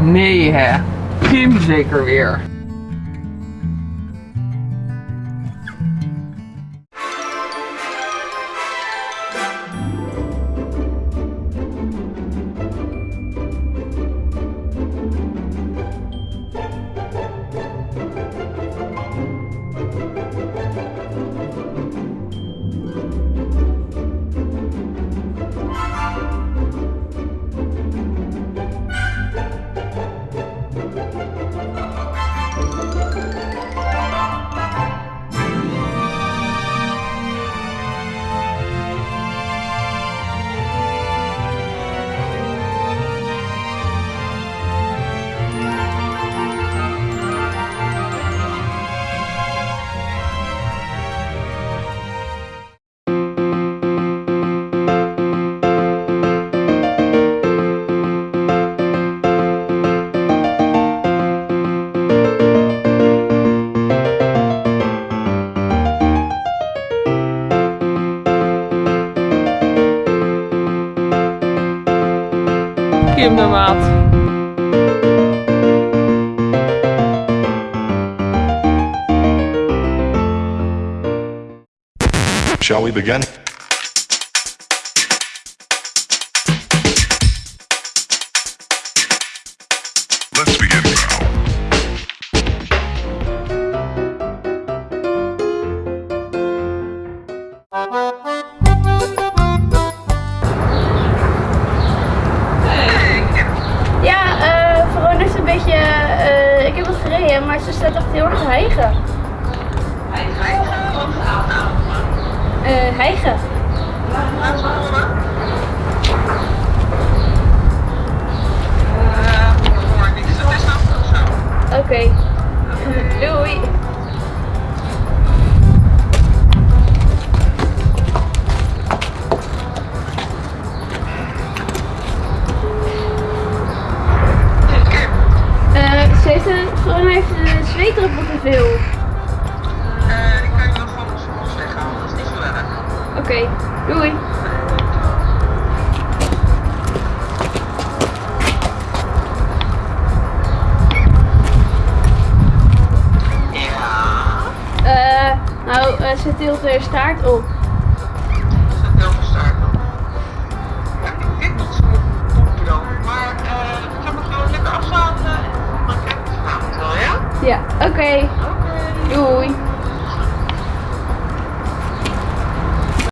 me, your hair. Huge career. Kim de maat. Shall we begin? Let's begin staat echt heel erg te hijgen. Eh, hijgen. Oké. Doei. Verona heeft een zweetdruppel te veel. ik kan je nog van ons weghalen, dat is niet zo erg. Oké, doei. Ja, Eh, nou, eh, ze tilt haar staart op. ja? Oké. Doei.